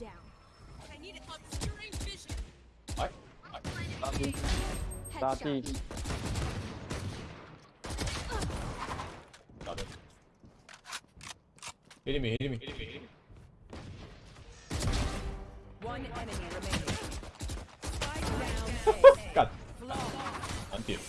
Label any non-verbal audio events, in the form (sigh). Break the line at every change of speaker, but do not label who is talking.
down.
I need obscuring vision.
What? Not me. Not me. Hitting me, hitting me.
One enemy remaining. (laughs) Spike down.
กัด
Flawless.
อันติด